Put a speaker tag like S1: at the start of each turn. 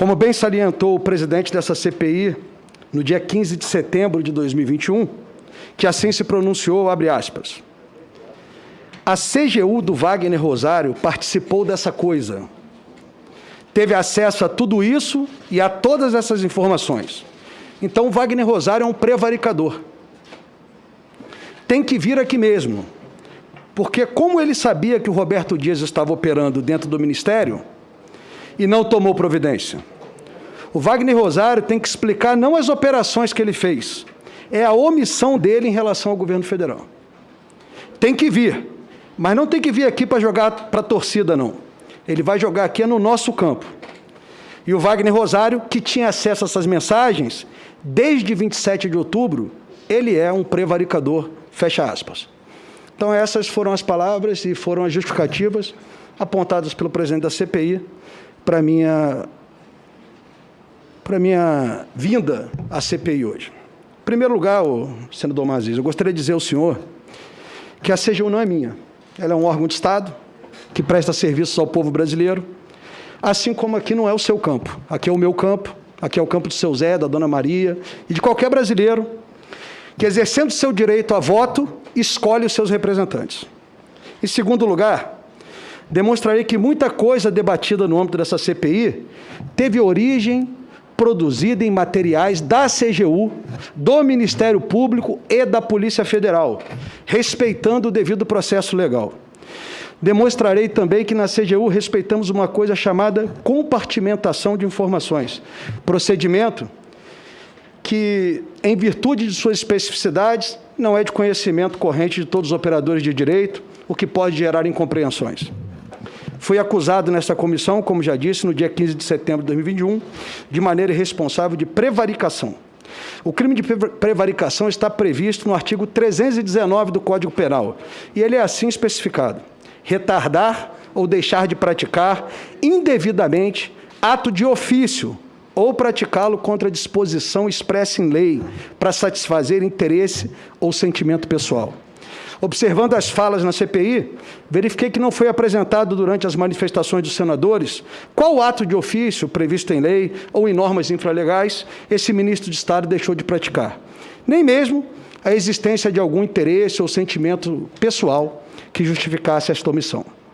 S1: Como bem salientou o presidente dessa CPI no dia 15 de setembro de 2021, que assim se pronunciou, abre aspas. A CGU do Wagner Rosário participou dessa coisa. Teve acesso a tudo isso e a todas essas informações. Então, Wagner Rosário é um prevaricador. Tem que vir aqui mesmo. Porque, como ele sabia que o Roberto Dias estava operando dentro do ministério e não tomou providência, o Wagner Rosário tem que explicar não as operações que ele fez, é a omissão dele em relação ao governo federal. Tem que vir, mas não tem que vir aqui para jogar para a torcida, não. Ele vai jogar aqui no nosso campo. E o Wagner Rosário, que tinha acesso a essas mensagens, desde 27 de outubro, ele é um prevaricador, fecha aspas. Então essas foram as palavras e foram as justificativas apontadas pelo presidente da CPI para minha para minha vinda à CPI hoje. Em primeiro lugar, senador Maziz, eu gostaria de dizer ao senhor que a CGU não é minha. Ela é um órgão de Estado que presta serviços ao povo brasileiro, assim como aqui não é o seu campo. Aqui é o meu campo, aqui é o campo do seu Zé, da Dona Maria e de qualquer brasileiro que, exercendo seu direito a voto, escolhe os seus representantes. Em segundo lugar, demonstrarei que muita coisa debatida no âmbito dessa CPI teve origem produzida em materiais da CGU, do Ministério Público e da Polícia Federal, respeitando o devido processo legal. Demonstrarei também que na CGU respeitamos uma coisa chamada compartimentação de informações, procedimento que, em virtude de suas especificidades, não é de conhecimento corrente de todos os operadores de direito, o que pode gerar incompreensões. Fui acusado nessa comissão, como já disse, no dia 15 de setembro de 2021, de maneira irresponsável de prevaricação. O crime de prevaricação está previsto no artigo 319 do Código Penal, e ele é assim especificado: retardar ou deixar de praticar indevidamente ato de ofício ou praticá-lo contra disposição expressa em lei para satisfazer interesse ou sentimento pessoal. Observando as falas na CPI, verifiquei que não foi apresentado durante as manifestações dos senadores qual ato de ofício previsto em lei ou em normas infralegais esse ministro de Estado deixou de praticar. Nem mesmo a existência de algum interesse ou sentimento pessoal que justificasse esta omissão.